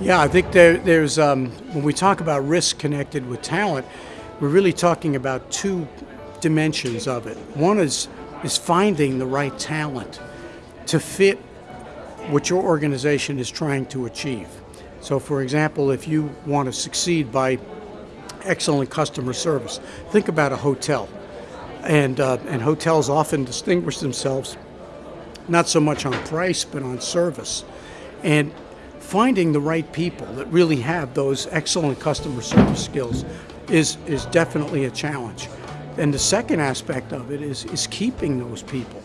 Yeah, I think there, there's, um, when we talk about risk connected with talent, we're really talking about two dimensions of it. One is, is finding the right talent to fit what your organization is trying to achieve. So for example, if you want to succeed by excellent customer service, think about a hotel. And, uh, and hotels often distinguish themselves not so much on price, but on service. And finding the right people that really have those excellent customer service skills is, is definitely a challenge. And the second aspect of it is, is keeping those people,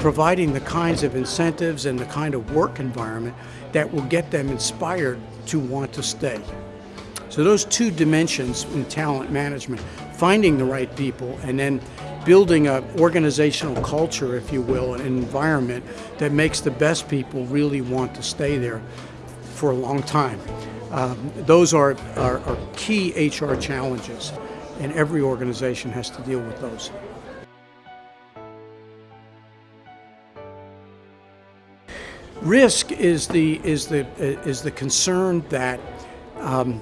providing the kinds of incentives and the kind of work environment that will get them inspired to want to stay. So those two dimensions in talent management, finding the right people and then building an organizational culture, if you will, an environment that makes the best people really want to stay there for a long time. Um, those are, are, are key HR challenges, and every organization has to deal with those. Risk is the is the is the concern that um,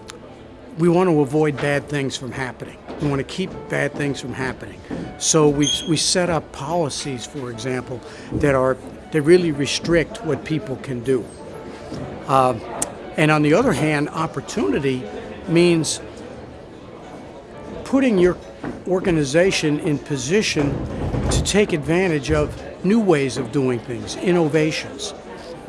we want to avoid bad things from happening. We want to keep bad things from happening. So we we set up policies, for example, that are that really restrict what people can do. Uh, and on the other hand, opportunity means putting your organization in position to take advantage of new ways of doing things, innovations.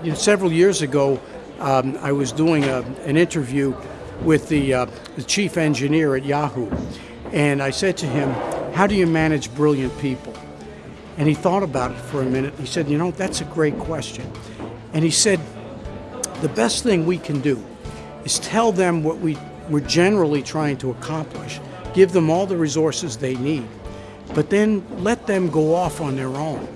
You know, several years ago, um, I was doing a, an interview with the, uh, the chief engineer at Yahoo, and I said to him, how do you manage brilliant people? And he thought about it for a minute. He said, you know, that's a great question. And he said, the best thing we can do is tell them what we, we're generally trying to accomplish, give them all the resources they need, but then let them go off on their own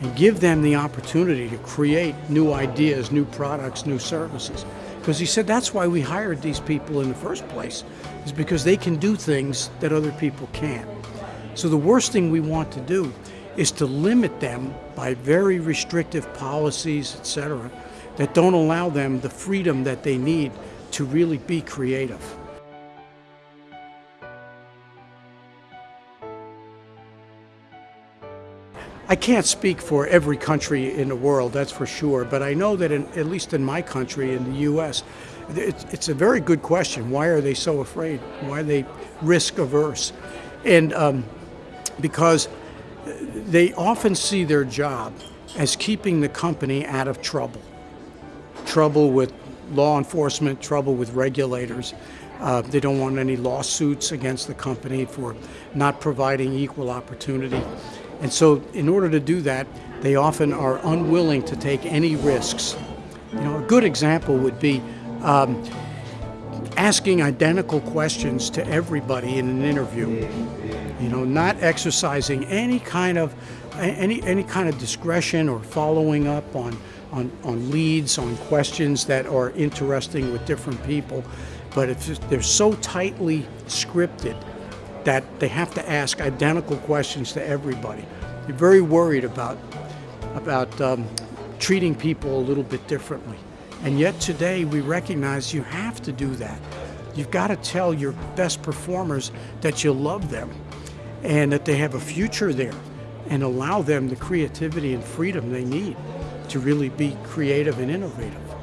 and give them the opportunity to create new ideas, new products, new services. Because he said that's why we hired these people in the first place, is because they can do things that other people can't. So the worst thing we want to do is to limit them by very restrictive policies, etc., that don't allow them the freedom that they need to really be creative. I can't speak for every country in the world, that's for sure, but I know that in, at least in my country, in the U.S., it's, it's, a very good question. Why are they so afraid? Why are they risk averse? And um, because they often see their job as keeping the company out of trouble trouble with law enforcement, trouble with regulators. Uh, they don't want any lawsuits against the company for not providing equal opportunity. And so in order to do that, they often are unwilling to take any risks. You know, a good example would be um, asking identical questions to everybody in an interview. You know, not exercising any kind of any any kind of discretion or following up on on, on leads, on questions that are interesting with different people, but if they're so tightly scripted that they have to ask identical questions to everybody. You're very worried about, about um, treating people a little bit differently. And yet today we recognize you have to do that. You've got to tell your best performers that you love them and that they have a future there and allow them the creativity and freedom they need to really be creative and innovative.